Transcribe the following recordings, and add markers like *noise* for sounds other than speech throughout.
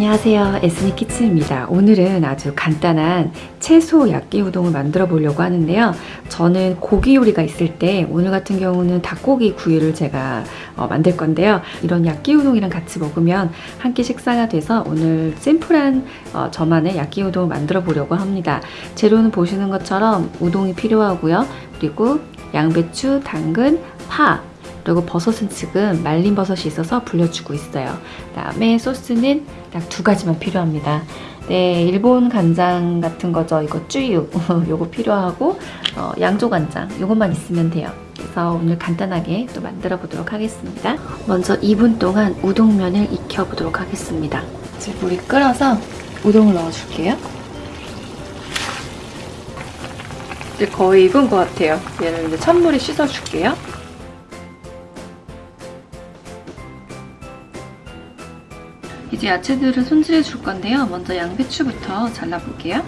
안녕하세요. 에스니 키친입니다. 오늘은 아주 간단한 채소 야끼 우동을 만들어 보려고 하는데요. 저는 고기 요리가 있을 때 오늘 같은 경우는 닭고기 구이를 제가 어, 만들 건데요. 이런 야끼 우동이랑 같이 먹으면 한 끼 식사가 돼서 오늘 심플한 어, 저만의 야끼 우동을 만들어 보려고 합니다. 재료는 보시는 것처럼 우동이 필요하고요. 그리고 양배추, 당근, 파 그리고 버섯은 지금 말린 버섯이 있어서 불려주고 있어요. 그다음에 소스는 딱 두 가지만 필요합니다. 네, 일본 간장 같은 거죠. 이거 쭈유 *laughs* 요거 필요하고 어, 양조 간장 요것만 있으면 돼요. 그래서 오늘 간단하게 또 만들어 보도록 하겠습니다. 먼저 2분 동안 우동면을 익혀 보도록 하겠습니다. 이제 물이 끓어서 우동을 넣어줄게요. 이제 거의 익은 것 같아요. 얘는 이제 찬물에 씻어줄게요. 이제 야채들을 손질해 줄 건데요. 먼저 양배추부터 잘라볼게요.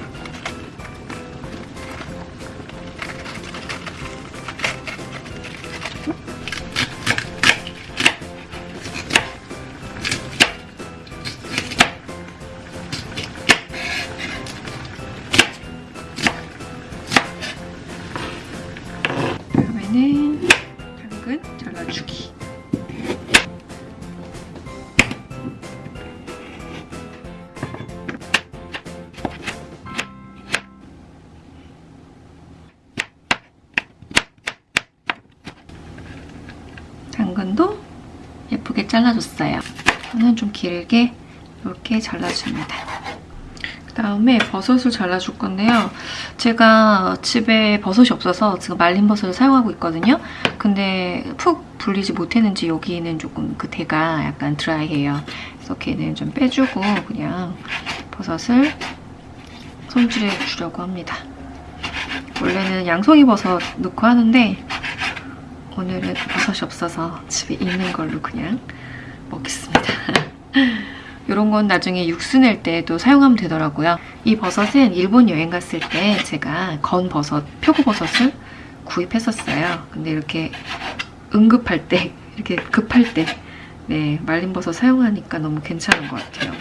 다음에는 당근 잘라주기. 당근도 예쁘게 잘라줬어요. 저는 좀 길게 이렇게 잘라줍니다. 그 다음에 버섯을 잘라줄 건데요. 제가 집에 버섯이 없어서 지금 말린 버섯을 사용하고 있거든요. 근데 푹 불리지 못했는지 여기는 조금 그 대가 약간 드라이해요. 그래서 걔는 좀 빼주고 그냥 버섯을 손질해 주려고 합니다. 원래는 양송이 버섯 넣고 하는데 오늘은 버섯이 없어서 집에 있는 걸로 그냥 먹겠습니다. *laughs* 이런 건 나중에 육수 낼 때도 사용하면 되더라고요. 이 버섯은 일본 여행 갔을 때 제가 건 버섯, 표고버섯을 구입했었어요. 근데 이렇게 응급할 때, *laughs* 이렇게 급할 때 네, 말린 버섯 사용하니까 너무 괜찮은 것 같아요.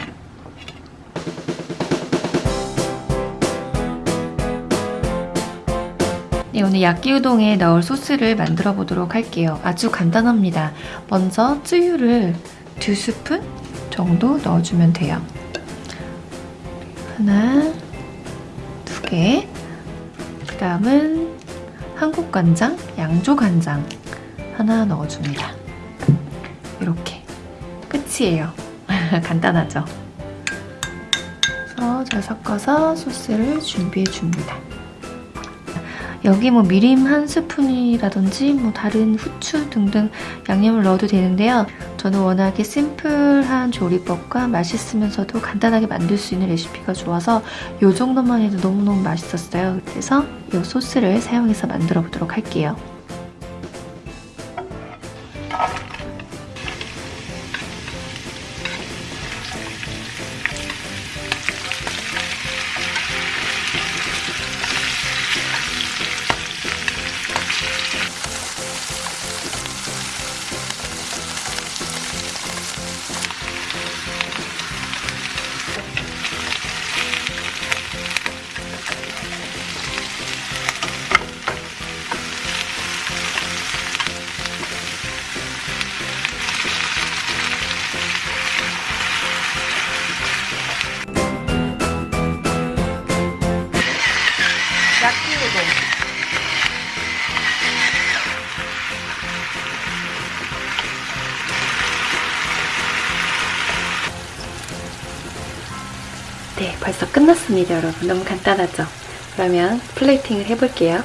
네, 오늘 야끼우동에 넣을 소스를 만들어 보도록 할게요. 아주 간단합니다. 먼저 쯔유를 두 스푼 정도 넣어주면 돼요. 하나, 두 개. 그 다음은 한국 간장, 양조 간장 하나 넣어줍니다. 이렇게. 끝이에요. *laughs* 간단하죠? 그래서 잘 섞어서 소스를 준비해 줍니다. 여기 뭐 미림 한 스푼이라든지 뭐 다른 후추 등등 양념을 넣어도 되는데요. 저는 워낙에 심플한 조리법과 맛있으면서도 간단하게 만들 수 있는 레시피가 좋아서 이 정도만 해도 너무너무 맛있었어요. 그래서 이 소스를 사용해서 만들어 보도록 할게요. 네, 벌써 끝났습니다, 여러분. 너무 간단하죠? 그러면 플레이팅을 해볼게요.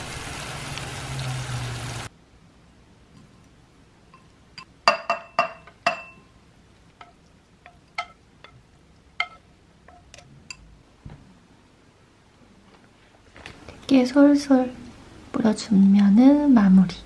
쉽게 솔솔 뿌려주면 마무리.